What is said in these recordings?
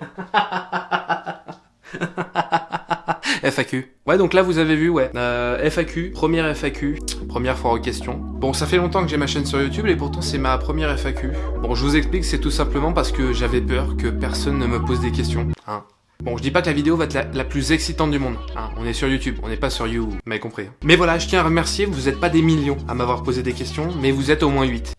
FAQ. Ouais, donc là, vous avez vu, ouais. Euh, FAQ, première FAQ, première fois aux questions. Bon, ça fait longtemps que j'ai ma chaîne sur YouTube et pourtant c'est ma première FAQ. Bon, je vous explique, c'est tout simplement parce que j'avais peur que personne ne me pose des questions. Hein. Bon, je dis pas que la vidéo va être la, plus excitante du monde. Hein. On est sur YouTube, on n'est pas sur You, vous m'avez compris. Hein. Mais voilà, je tiens à remercier, vous êtes pas des millions à m'avoir posé des questions, mais vous êtes au moins 8.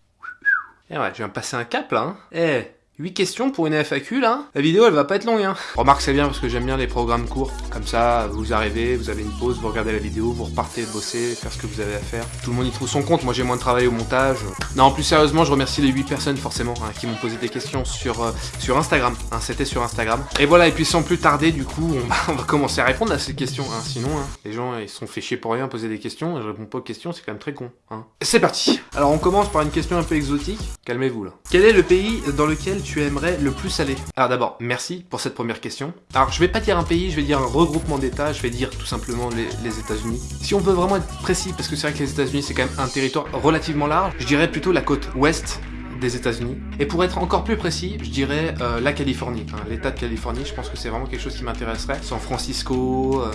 Et ouais, je viens de passer un cap là, hein. Eh 8 questions pour une FAQ là La vidéo elle va pas être longue hein Remarque c'est bien parce que j'aime bien les programmes courts. Comme ça, vous arrivez, vous avez une pause, vous regardez la vidéo, vous repartez bosser, faire ce que vous avez à faire. Tout le monde y trouve son compte, moi j'ai moins de travail au montage. Non, plus sérieusement, je remercie les 8 personnes forcément hein, qui m'ont posé des questions sur, euh, sur Instagram. Hein, C'était sur Instagram. Et voilà, et puis sans plus tarder, du coup, on va, commencer à répondre à ces questions. Hein. Sinon, hein, les gens ils sont fait chier pour rien poser des questions, je réponds pas aux questions, c'est quand même très con. Hein. C'est parti Alors on commence par une question un peu exotique. Calmez-vous là. Quel est le pays dans lequel tu aimerais le plus aller Alors d'abord, merci pour cette première question. Alors je vais pas dire un pays, je vais dire un regroupement d'États, je vais dire tout simplement les, les États-Unis. Si on veut vraiment être précis, parce que c'est vrai que les États-Unis c'est quand même un territoire relativement large, je dirais plutôt la côte ouest des États-Unis. Et pour être encore plus précis, je dirais euh, la Californie, l'État de Californie. Je pense que c'est vraiment quelque chose qui m'intéresserait. San Francisco, euh,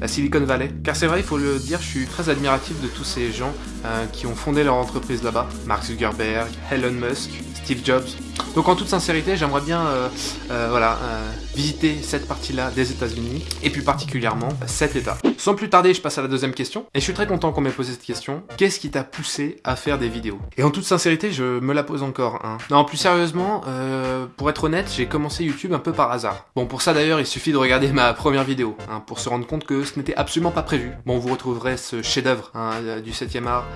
la Silicon Valley. Car c'est vrai, il faut le dire, je suis très admiratif de tous ces gens euh, qui ont fondé leur entreprise là-bas. Mark Zuckerberg, Elon Musk, Steve Jobs. Donc en toute sincérité, j'aimerais bien voilà, visiter cette partie-là des États-Unis, et plus particulièrement cet État. Sans plus tarder, je passe à la deuxième question, et je suis très content qu'on m'ait posé cette question. Qu'est-ce qui t'a poussé à faire des vidéos? Et en toute sincérité, je me la pose encore. Hein. Non, plus sérieusement, pour être honnête, j'ai commencé YouTube un peu par hasard. Bon, pour ça d'ailleurs, il suffit de regarder ma première vidéo, hein, pour se rendre compte que ce n'était absolument pas prévu. Bon, vous retrouverez ce chef-d'œuvre hein, du 7 e art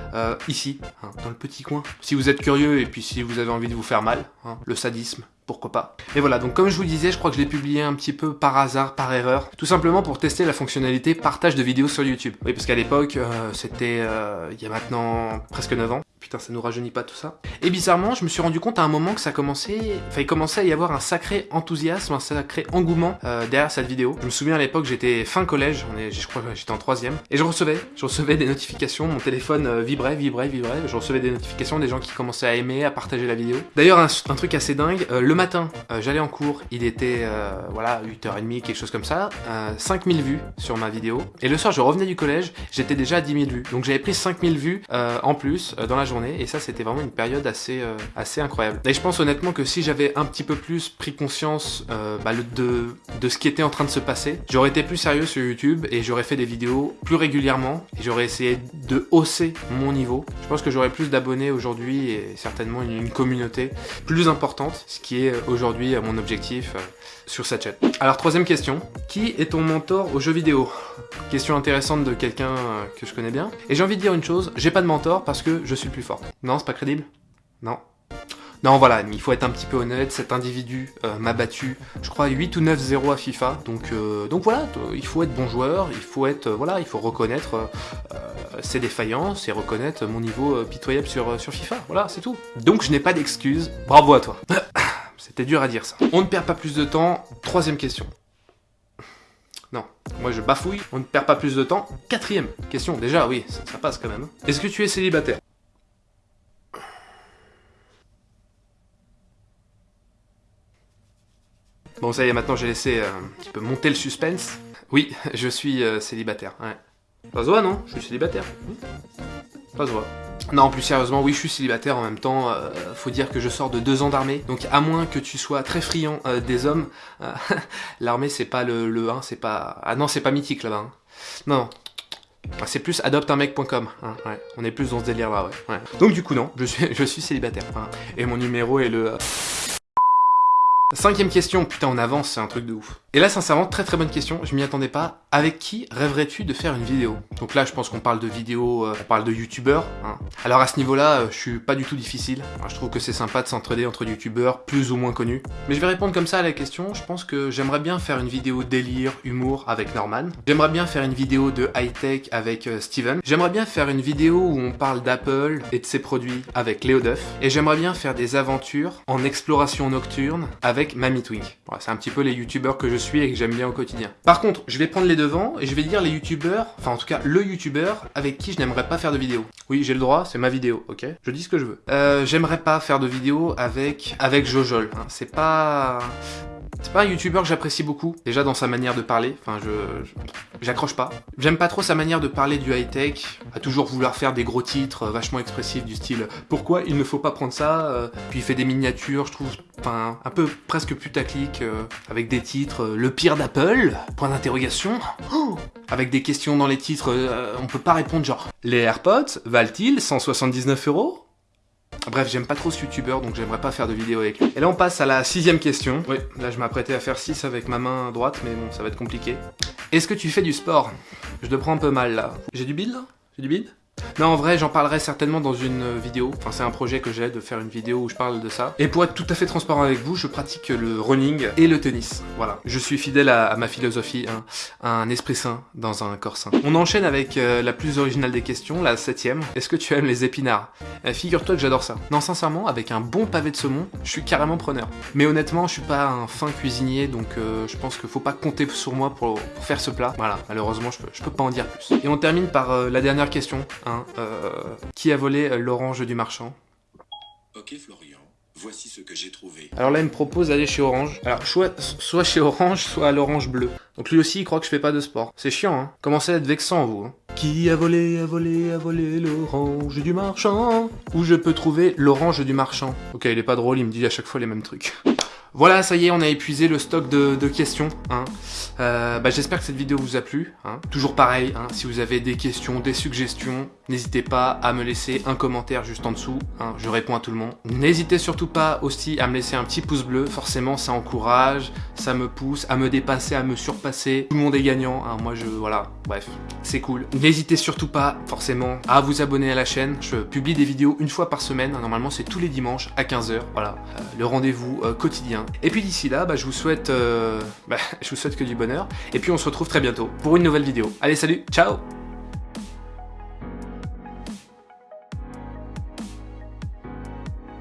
ici, hein, dans le petit coin. Si vous êtes curieux, et puis si vous avez envie de vous faire mal, le sadisme, pourquoi pas. Et voilà, donc comme je vous disais, je crois que je l'ai publié un petit peu par hasard, par erreur, tout simplement pour tester la fonctionnalité partage de vidéos sur YouTube. Oui, parce qu'à l'époque, euh, c'était euh, il y a maintenant presque 9 ans. Putain, ça nous rajeunit pas tout ça. Et bizarrement, je me suis rendu compte à un moment que ça commençait... Enfin, il commençait à y avoir un sacré enthousiasme, un sacré engouement euh, derrière cette vidéo. Je me souviens à l'époque, j'étais fin collège, on est, je crois j'étais en troisième, et je recevais, je recevais des notifications, mon téléphone vibrait, vibrait, vibrait, je recevais des notifications des gens qui commençaient à aimer, à partager la vidéo. D'ailleurs, un, truc assez dingue, le le matin, euh, j'allais en cours, il était, euh, voilà, 8h30, quelque chose comme ça, 5000 euh, vues sur ma vidéo. Et le soir, je revenais du collège, j'étais déjà à 10 000 vues. Donc j'avais pris 5000 vues en plus dans la journée, et ça, c'était vraiment une période assez, assez incroyable. Et je pense honnêtement que si j'avais un petit peu plus pris conscience bah, de, de ce qui était en train de se passer, j'aurais été plus sérieux sur YouTube, et j'aurais fait des vidéos plus régulièrement, et j'aurais essayé de hausser mon niveau. Je pense que j'aurais plus d'abonnés aujourd'hui, et certainement une communauté plus importante, ce qui est euh, aujourd'hui mon objectif euh, sur cette chaîne. Alors troisième question, qui est ton mentor aux jeux vidéo? Question intéressante de quelqu'un euh, que je connais bien. Et j'ai envie de dire une chose, j'ai pas de mentor parce que je suis plus Non, c'est pas crédible? Non non, voilà, il faut être un petit peu honnête, cet individu m'a battu, je crois, 8 ou 9-0 à FIFA, donc, donc voilà, il faut être bon joueur, il faut être, voilà, il faut reconnaître ses défaillances et reconnaître mon niveau pitoyable sur, sur FIFA, voilà, c'est tout. Donc je n'ai pas d'excuses, bravo à toi C'était dur à dire ça. On ne perd pas plus de temps. Troisième question. Non, moi je bafouille, on ne perd pas plus de temps. Quatrième question, déjà oui, ça, passe quand même. Est-ce que tu es célibataire? Bon ça y est, maintenant j'ai laissé euh, un petit peu monter le suspense. Oui, je suis euh, célibataire, ouais. Pas se non? Je suis célibataire. Pas se non, plus sérieusement, oui, je suis célibataire en même temps. Euh, faut dire que je sors de deux ans d'armée. Donc, à moins que tu sois très friand euh, des hommes, l'armée, c'est pas le, le 1, c'est pas... Ah non, c'est pas mythique là-bas. Hein. Non, c'est plus adopteunmec.com, hein, ouais. On est plus dans ce délire-là, ouais. Donc, du coup, non, je suis, je suis célibataire. Hein. Et mon numéro est le... Cinquième question, putain on avance, c'est un truc de ouf. Et là sincèrement, très très bonne question, je m'y attendais pas. Avec qui rêverais-tu de faire une vidéo? Donc là je pense qu'on parle de vidéo, euh, on parle de youtubeurs. Hein. Alors à ce niveau-là, euh, je suis pas du tout difficile. je trouve que c'est sympa de s'entraider entre youtubeurs plus ou moins connus. Mais je vais répondre comme ça à la question, je pense que j'aimerais bien faire une vidéo délire, humour avec Norman. J'aimerais bien faire une vidéo de high-tech avec euh, Steven. J'aimerais bien faire une vidéo où on parle d'Apple et de ses produits avec Léo Duff. Et j'aimerais bien faire des aventures en exploration nocturne avec Mamie Twink. c'est un petit peu les youtubeurs que je suis et que j'aime bien au quotidien. Par contre, je vais prendre les devants et je vais dire les youtubeurs, enfin en tout cas le youtubeur avec qui je n'aimerais pas faire de vidéo. Oui, j'ai le droit, c'est ma vidéo, ok? Je dis ce que je veux. Euh, j'aimerais pas faire de vidéo avec avec Jojol. Hein. C'est pas C'est pas un youtubeur que j'apprécie beaucoup, déjà dans sa manière de parler, enfin je... j'accroche pas. J'aime pas trop sa manière de parler du high-tech, à toujours vouloir faire des gros titres euh, vachement expressifs du style « Pourquoi il ne faut pas prendre ça? Euh, Puis il fait des miniatures, je trouve, enfin un peu presque putaclic, euh, avec des titres Le pire d'Apple ?» Point d'interrogation. Oh avec des questions dans les titres, on peut pas répondre genre « Les AirPods valent-ils 179 euros ?» Bref, j'aime pas trop ce youtubeur, donc j'aimerais pas faire de vidéo avec lui. Et là, on passe à la sixième question. Oui, là, je m'apprêtais à faire 6 avec ma main droite, mais bon, ça va être compliqué. Est-ce que tu fais du sport? Je le prends un peu mal, là. J'ai du bide, là? J'ai du bide? Non, en vrai, j'en parlerai certainement dans une euh, vidéo. Enfin, c'est un projet que j'ai de faire une vidéo où je parle de ça. Et pour être tout à fait transparent avec vous, je pratique le running et le tennis. Voilà. Je suis fidèle à, ma philosophie, hein. un esprit sain dans un corps sain. On enchaîne avec euh, la plus originale des questions, la septième. Est-ce que tu aimes les épinards? Euh, Figure-toi que j'adore ça. Non, sincèrement, avec un bon pavé de saumon, je suis carrément preneur. Mais honnêtement, je suis pas un fin cuisinier, donc euh, je pense qu'il faut pas compter sur moi pour, faire ce plat. Voilà, malheureusement, je peux, peux pas en dire plus. Et on termine par la dernière question. Hein, euh, qui a volé euh, l'orange du marchand Ok Florian, voici ce que j'ai trouvé. Alors là, il me propose d'aller chez Orange. Alors, soit, soit chez Orange, soit à l'Orange Bleu. Donc lui aussi, il croit que je fais pas de sport. C'est chiant, hein Commencez à être vexant, vous. hein. Qui a volé, a volé, a volé l'orange du marchand? Où je peux trouver l'orange du marchand? Ok, il est pas drôle, il me dit à chaque fois les mêmes trucs. Voilà, ça y est, on a épuisé le stock de, questions. Hein. Euh, bah, J'espère que cette vidéo vous a plu. Hein. Toujours pareil, hein, si vous avez des questions, des suggestions, n'hésitez pas à me laisser un commentaire juste en dessous. hein, je réponds à tout le monde. N'hésitez surtout pas aussi à me laisser un petit pouce bleu. Forcément, ça encourage, ça me pousse à me dépasser, à me surpasser. Tout le monde est gagnant. Moi, je... Voilà, bref, c'est cool. N'hésitez surtout pas, forcément, à vous abonner à la chaîne. Je publie des vidéos une fois par semaine. Normalement, c'est tous les dimanches à 15h. Voilà, euh, le rendez-vous euh, quotidien. Et puis d'ici là, bah, je vous souhaite, euh, bah, je vous souhaite que du bonheur. Et puis on se retrouve très bientôt pour une nouvelle vidéo. Allez, salut, ciao